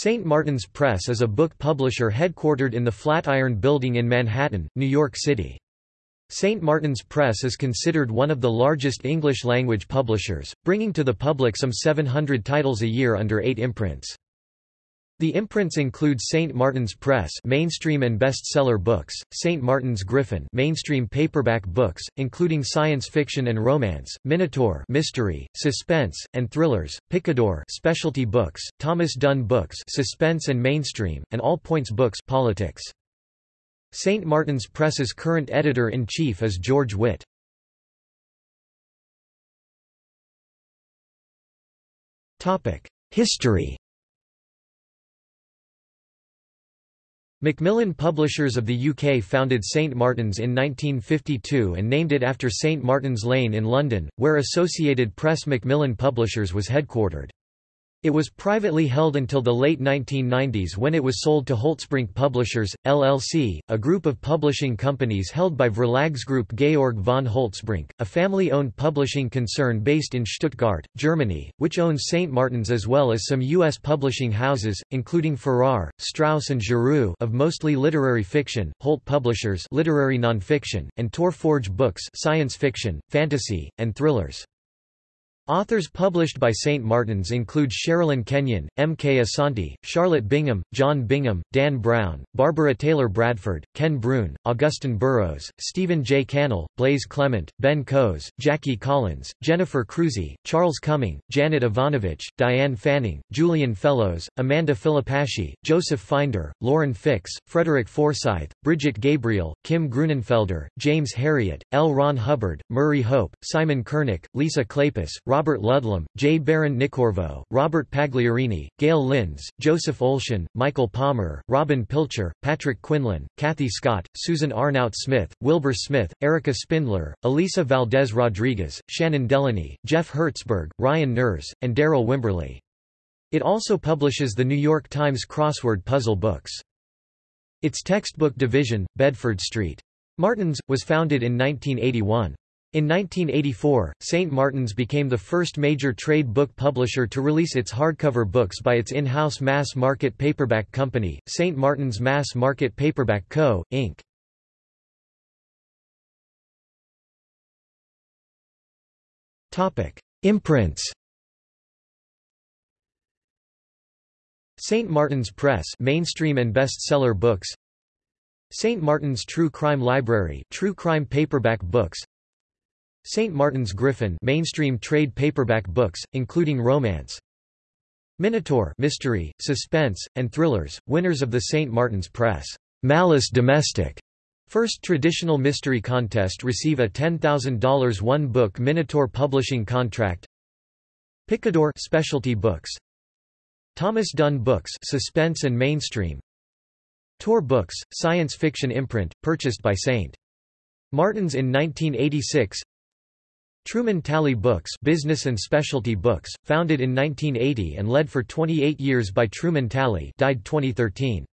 St. Martin's Press is a book publisher headquartered in the Flatiron Building in Manhattan, New York City. St. Martin's Press is considered one of the largest English-language publishers, bringing to the public some 700 titles a year under eight imprints. The imprints include St. Martin's Press mainstream and bestseller books, St. Martin's Griffin mainstream paperback books, including science fiction and romance, Minotaur mystery, suspense, and thrillers, Picador specialty books, Thomas Dunne books suspense and mainstream, and All Points books politics. St. Martin's Press's current editor-in-chief is George Witt. History Macmillan Publishers of the UK founded St Martin's in 1952 and named it after St Martin's Lane in London, where Associated Press Macmillan Publishers was headquartered. It was privately held until the late 1990s when it was sold to Holtzbrinck Publishers, LLC, a group of publishing companies held by Verlagsgruppe Georg von Holtzbrinck, a family-owned publishing concern based in Stuttgart, Germany, which owns St. Martin's as well as some U.S. publishing houses, including Farrar, Straus and Giroux of mostly literary fiction, Holt Publishers literary nonfiction, and Tor Forge Books science fiction, fantasy, and thrillers. Authors published by St. Martin's include Sherilyn Kenyon, M. K. Asante, Charlotte Bingham, John Bingham, Dan Brown, Barbara Taylor Bradford, Ken Bruen, Augusten Burroughs, Stephen J. Cannell, Blaize Clement, Ben Coes, Jackie Collins, Jennifer Crusie, Charles Cumming, Janet Evanovich, Diane Fanning, Julian Fellowes, Amanda Filipacchi, Joseph Finder, Lauren Fix, Frederick Forsyth, Brigitte Gabriel, Kim Gruenenfelder, James Herriot, L. Ron Hubbard, Murry Hope, Simon Kernick, Lisa Kleypas, Ludlum, J. Baron Nicorvo, Robert Pagliarini, Gayle Lynds, Joseph Olshan, Michael Palmer, Robin Pilcher, Patrick Quinlan, Kathy Scott, Susan Arnout Smith, Wilbur Smith, Erica Spindler, Elisa Valdez Rodriguez, Shannon Delany, Jeff Hertzberg, Ryan Nerz, and Darryl Wimberley. It also publishes the New York Times crossword puzzle books. Its textbook division, Bedford Street. Martin's, was founded in 1981. In 1984, St. Martin's became the first major trade book publisher to release its hardcover books by its in-house mass market paperback company, St. Martin's Mass Market Paperback Co., Inc. Imprints St. Martin's Press mainstream and bestseller books St. Martin's True Crime Library true crime paperback books St. Martin's Griffin mainstream trade paperback books, including romance. Minotaur mystery, suspense, and thrillers, winners of the St. Martin's Press Malice Domestic First traditional mystery contest receive a $10,000 one-book Minotaur publishing contract. Picador specialty books. Thomas Dunne Books suspense and mainstream. Tor Books, science fiction imprint, purchased by St. Martin's in 1986. Truman Talley Books business and specialty books, founded in 1980 and led for 28 years by Truman Talley died 2013.